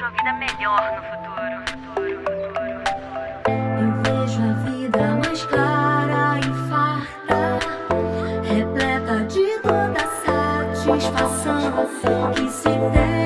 vejo a vida melhor no futuro. futuro, futuro, futuro. Eu vejo a vida mais clara e farta, repleta de toda satisfação que se tem.